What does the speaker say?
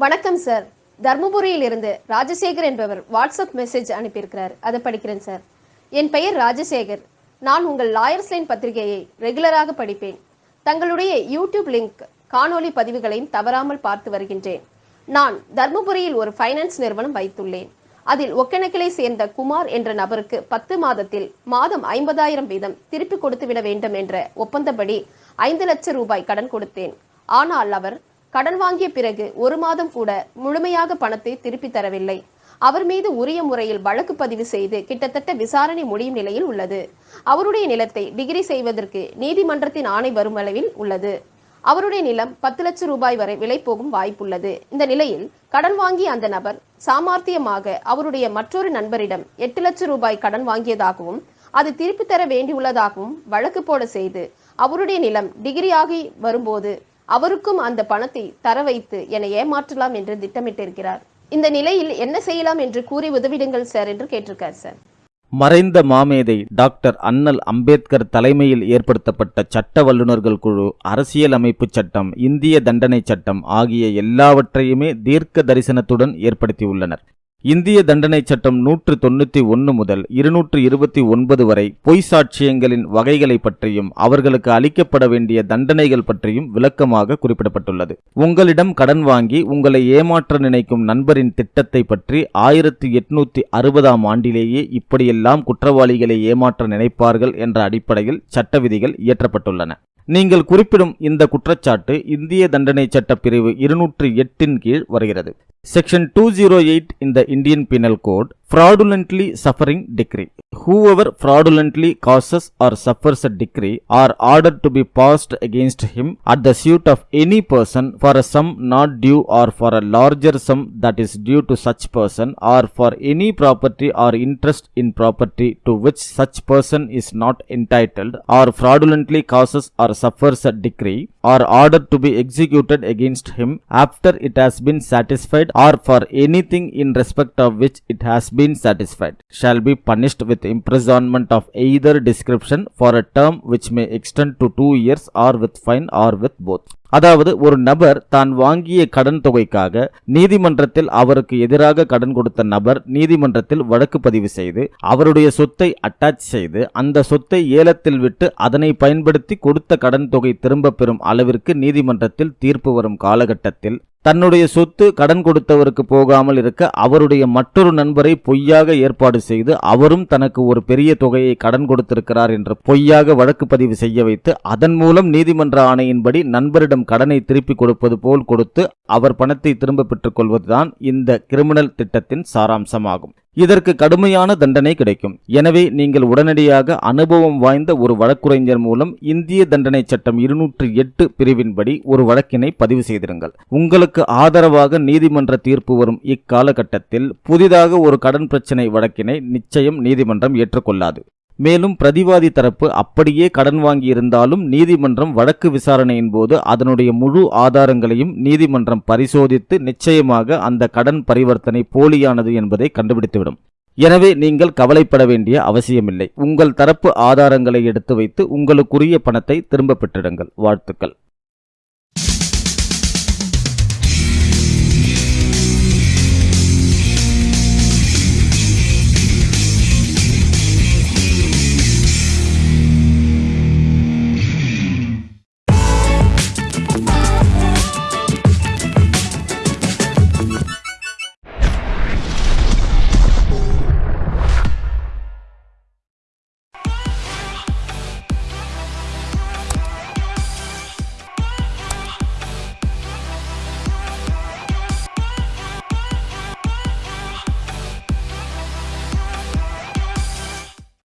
வணக்கம் சார் தர்மபுரியில் இருந்து ராஜசேகர் என்பவர் வாட்ஸ்அப் மெசேஜ் அனுப்பியிருக்கிறார். அதை படிக்கிறேன் சார் என் பெயர் ராஜசேகர். நான் உங்கள் லாயர்ஸ் லைன் பத்திரிகையை ரெகுலராக படிப்பேன். தங்களுடைய யூடியூப் லிங்க் காணொளி பதிவுகளையும் தவறாமல் பார்த்து வருகின்றேன். நான் தர்மபுரியில் ஒரு ஃபைனான்ஸ் நிறுவனம் வைத்துள்ளேன். அதில் ஒக்கணக்கிலை சேர்ந்த குமார் என்ற நபருக்கு பத்து மாதத்தில் மாதம் ஐம்பதாயிரம் வீதம் திருப்பி கொடுத்துவிட வேண்டும் என்ற ஒப்பந்தப்படி ஐந்து லட்சம் ரூபாய் கடன் கொடுத்தேன். ஆனால் அவர் கடன் வாங்கிய பிறகு ஒரு மாதம் கூட முழுமையாக பணத்தை திருப்பி தரவில்லை. அவர் மீது உரிய முறையில் வழக்கு பதிவு செய்து கிட்டத்தட்ட விசாரணை முடியும் நிலையில் உள்ளது. அவருடைய நிலத்தை டிகிரி செய்வதற்கு நீதிமன்றத்தின் ஆணை வரும் அளவில் உள்ளது. அவருடைய நிலம் பத்து லட்சம் ரூபாய் வரை விலை போகும் வாய்ப்புள்ளது. இந்த நிலையில் கடன் வாங்கிய அந்த நபர் சாமார்த்தியமாக அவருடைய மற்றொரு நண்பரிடம் எட்டு லட்சம் ரூபாய் கடன் வாங்கியதாகவும் அது திருப்பி தர வேண்டியுள்ளதாகவும் வழக்கு போட செய்து அவருடைய நிலம் டிகிரி ஆகி வரும்போது அவருக்கும் அந்த பணத்தை தர வைத்து என்னை ஏமாற்றலாம் என்று திட்டமிட்டிருக்கிறார். இந்த நிலையில் என்ன செய்யலாம் என்று கூறி உதவிடுங்கள் சார் என்று கேட்டிருக்கார் சார். மறைந்த மாமேதை டாக்டர் அண்ணல் அம்பேத்கர் தலைமையில் ஏற்படுத்தப்பட்ட சட்ட வல்லுநர்கள் குழு அரசியல் அமைப்பு சட்டம் இந்திய தண்டனை சட்டம் ஆகிய எல்லாவற்றையுமே தீர்க்க தரிசனத்துடன் ஏற்படுத்தியுள்ளனர். இந்திய தண்டனை சட்டம் நூற்று தொண்ணூற்றி ஒன்று முதல் இருநூற்று இருபத்தி ஒன்பது வரை பொய் சாட்சியங்களின் வகைகளை பற்றியும் அவர்களுக்கு அளிக்கப்பட வேண்டிய தண்டனைகள் பற்றியும் விளக்கமாக குறிப்பிடப்பட்டுள்ளது. உங்களிடம் கடன் வாங்கி உங்களை ஏமாற்ற நினைக்கும் நண்பரின் திட்டத்தை பற்றி ஆயிரத்தி எட்நூத்தி அறுபதாம் ஆண்டிலேயே இப்படியெல்லாம் குற்றவாளிகளை ஏமாற்ற நினைப்பார்கள் என்ற அடிப்படையில் சட்ட விதிகள் இயற்றப்பட்டுள்ளன. நீங்கள் குறிப்பிடும் இந்த குற்றச்சாட்டு இந்திய தண்டனை சட்ட பிரிவு இருநூற்று எட்டின் கீழ் வருகிறது. Section 208 in the Indian Penal Code Fraudulently Suffering Decree. Whoever fraudulently causes or suffers a decree or order to be passed against him at the suit of any person for a sum not due or for a larger sum that is due to such person or for any property or interest in property to which such person is not entitled or fraudulently causes or suffers a decree or order to be executed against him after it has been satisfied or for anything in respect of which it has been satisfied shall be punished with imprisonment of either description for a term which may extend to two years or with fine or with both அதாவது ஒரு நபர் தான் வாங்கிய கடன் தொகைக்காக நீதிமன்றத்தில் அவருக்கு எதிராக கடன் கொடுத்த நபர் நீதிமன்றத்தில் வழக்கு பதிவு செய்து அவருடைய சொத்தை அட்டாச் செய்து அந்த சொத்தை ஏலத்தில் விட்டு அதனை பயன்படுத்தி கொடுத்த கடன் தொகை திரும்ப பெறும் அளவிற்கு நீதிமன்றத்தில் தீர்ப்பு வரும் காலகட்டத்தில் தன்னுடைய சொத்து கடன் கொடுத்தவருக்கு போகாமல் இருக்க அவருடைய மற்றொரு நண்பரை பொய்யாக ஏற்பாடு செய்து அவரும் தனக்கு ஒரு பெரிய தொகையை கடன் கொடுத்திருக்கிறார் என்று பொய்யாக வழக்கு பதிவு செய்ய வைத்து அதன் மூலம் நீதிமன்ற ஆணையின்படி நண்பரிடம் கடனை திருப்பி கொடுப்பது போல் கொடுத்து அவர் பணத்தை திரும்ப பெற்றுக் கொள்வதுதான் இந்த கிரிமினல் திட்டத்தின் சாராம்சமாகும். இதற்கு கடுமையான தண்டனை கிடைக்கும். எனவே நீங்கள் உடனடியாக அனுபவம் வாய்ந்த ஒரு வழக்குரைஞர் மூலம் இந்திய தண்டனை சட்டம் இருநூற்று எட்டு பிரிவின்படி ஒரு வழக்கினை பதிவு செய்திருங்கள். உங்களுக்கு ஆதரவாக நீதிமன்ற தீர்ப்பு வரும் இக்காலகட்டத்தில் புதிதாக ஒரு கடன் பிரச்சினை வழக்கினை நிச்சயம் நீதிமன்றம் ஏற்றுக்கொள்ளாது. மேலும் பிரதிவாதி தரப்பு அப்படியே கடன் வாங்கியிருந்தாலும் நீதிமன்றம் வழக்கு விசாரணையின் போது அதனுடைய முழு ஆதாரங்களையும் நீதிமன்றம் பரிசோதித்து நிச்சயமாக அந்த கடன் பரிவர்த்தனை போலியானது என்பதை கண்டுபிடித்துவிடும். எனவே நீங்கள் கவலைப்பட வேண்டிய அவசியமில்லை. உங்கள் தரப்பு ஆதாரங்களை எடுத்து வைத்து உங்களுக்குரிய பணத்தை திரும்ப பெற்றிடுங்கள். வாழ்த்துக்கள்.